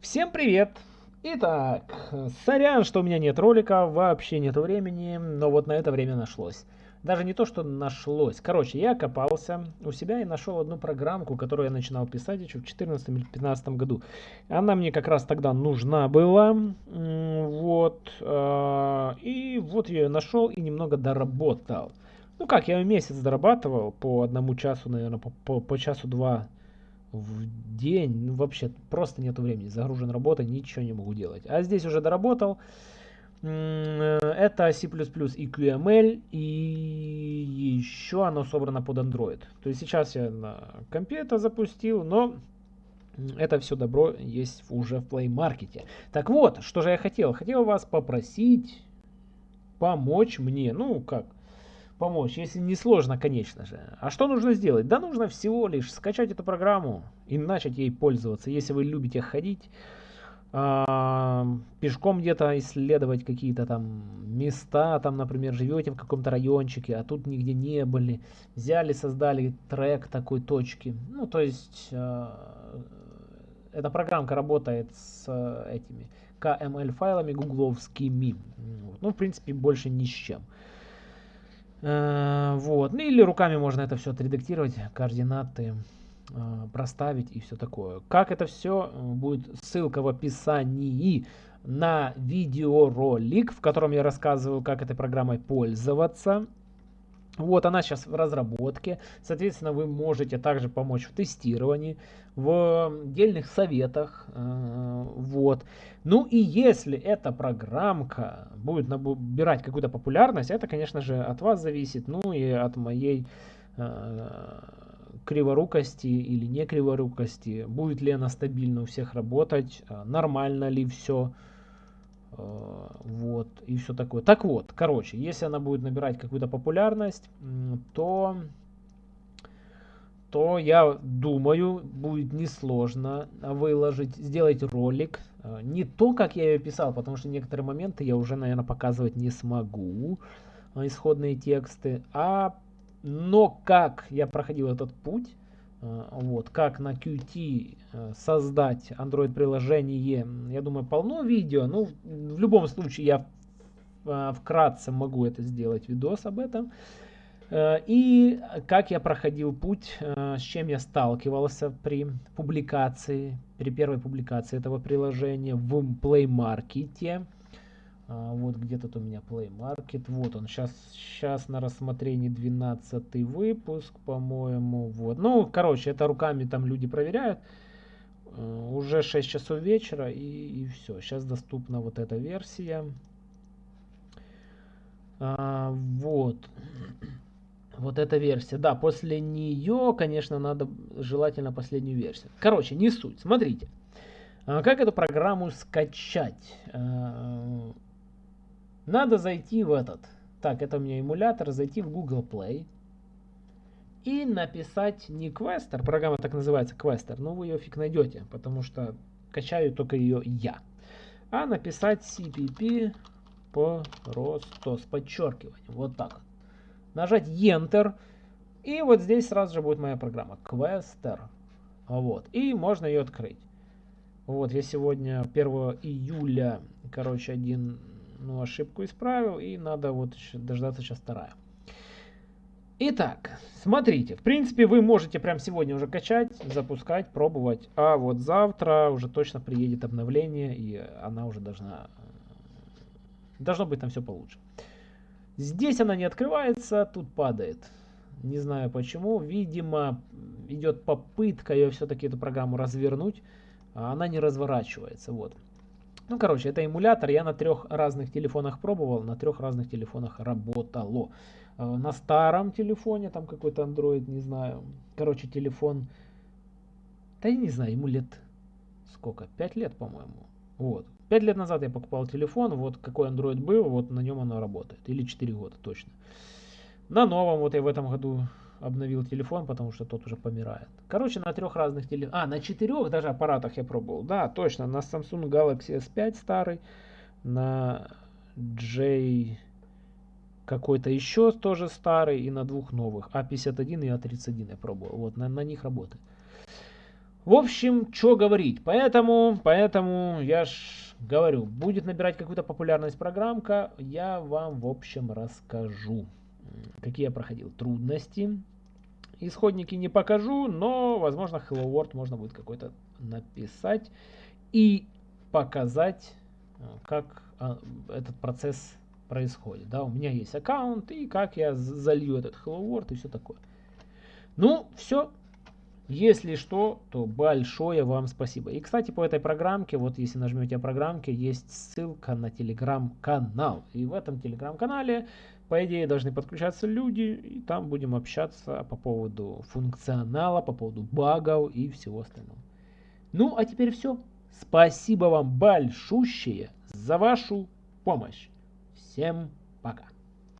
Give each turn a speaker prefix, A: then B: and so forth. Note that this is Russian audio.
A: Всем привет! Итак, сорян, что у меня нет ролика, вообще нету времени, но вот на это время нашлось. Даже не то, что нашлось. Короче, я копался у себя и нашел одну программку, которую я начинал писать еще в 2014 или 2015 году. Она мне как раз тогда нужна была. Вот. А, и вот я ее нашел и немного доработал. Ну как, я месяц дорабатывал по одному часу, наверное, по, по, по часу-два в день, ну, вообще просто нету времени, загружен работа, ничего не могу делать. А здесь уже доработал. Это C++ и QML, и еще оно собрано под Android. То есть сейчас я на компе это запустил, но это все добро есть уже в Play Market. Так вот, что же я хотел? Хотел вас попросить помочь мне, ну как, помочь, если не сложно, конечно же. А что нужно сделать? Да нужно всего лишь скачать эту программу и начать ей пользоваться. Если вы любите ходить, э, пешком где-то исследовать какие-то там места, там, например, живете в каком-то райончике, а тут нигде не были, взяли, создали трек такой точки. Ну, то есть, э, эта программка работает с э, этими KML файлами гугловскими. Ну, в принципе, больше ни с чем. Э, вот. Ну или руками можно это все отредактировать, координаты э, проставить и все такое. Как это все э, будет ссылка в описании на видеоролик, в котором я рассказываю, как этой программой пользоваться. Вот она сейчас в разработке. Соответственно, вы можете также помочь в тестировании, в отдельных советах. Э, вот. Ну и если эта программка будет набирать какую-то популярность, это, конечно же, от вас зависит. Ну и от моей э, криворукости или не криворукости. Будет ли она стабильно у всех работать, э, нормально ли все. Э, вот, и все такое. Так вот, короче, если она будет набирать какую-то популярность, то, то я думаю, будет несложно выложить, сделать ролик. Э, не то, как я ее писал, потому что некоторые моменты я уже, наверное, показывать не смогу, э, исходные тексты, а но как я проходил этот путь, вот, как на Qt э, создать Android приложение, я думаю, полно видео. Ну, в любом случае, я э, вкратце могу это сделать, видос об этом. И как я проходил путь, с чем я сталкивался при публикации, при первой публикации этого приложения в Play Market. А, вот где-то у меня Play Market. Вот он. Сейчас, сейчас на рассмотрении 12 выпуск, по-моему. Вот. Ну, короче, это руками там люди проверяют. Uh, уже 6 часов вечера и, и все. Сейчас доступна вот эта версия. Uh, вот. Вот эта версия. Да, после нее, конечно, надо желательно последнюю версию. Короче, не суть. Смотрите. Uh, как эту программу скачать? Надо зайти в этот. Так, это у меня эмулятор. Зайти в Google Play. И написать не Quester. Программа так называется Quester. Но вы ее фиг найдете. Потому что качаю только ее я. А написать CPP просто с подчеркиванием. Вот так. Нажать Enter. И вот здесь сразу же будет моя программа. Quester. Вот. И можно ее открыть. Вот, я сегодня 1 июля, короче, один ну, ошибку исправил, и надо вот дождаться сейчас вторая. Итак, смотрите, в принципе, вы можете прямо сегодня уже качать, запускать, пробовать, а вот завтра уже точно приедет обновление, и она уже должна, должно быть там все получше. Здесь она не открывается, тут падает. Не знаю почему, видимо, идет попытка ее все-таки эту программу развернуть, а она не разворачивается, вот. Ну, короче, это эмулятор. Я на трех разных телефонах пробовал, на трех разных телефонах работало. Э, на старом телефоне, там какой-то Android, не знаю. Короче, телефон, да я не знаю, ему лет сколько? Пять лет, по-моему. Вот. Пять лет назад я покупал телефон, вот какой Android был, вот на нем оно работает. Или 4 года точно. На новом, вот я в этом году обновил телефон, потому что тот уже помирает. Короче, на трех разных телефонах, а, на четырех даже аппаратах я пробовал. Да, точно, на Samsung Galaxy S5 старый, на J какой-то еще тоже старый и на двух новых, А51 и А31 я пробовал. Вот, на, на них работает. В общем, что говорить. Поэтому, поэтому я ж говорю, будет набирать какую-то популярность программка, я вам в общем расскажу, какие я проходил трудности. Исходники не покажу, но, возможно, Hello World можно будет какой-то написать и показать, э, как а, этот процесс происходит. Да, у меня есть аккаунт, и как я залью этот Hello World и все такое. Ну, все. Если что, то большое вам спасибо. И, кстати, по этой программке, вот если нажмете программке, есть ссылка на телеграм-канал. И в этом телеграм-канале, по идее, должны подключаться люди, и там будем общаться по поводу функционала, по поводу багов и всего остального. Ну, а теперь все. Спасибо вам большущее за вашу помощь. Всем пока.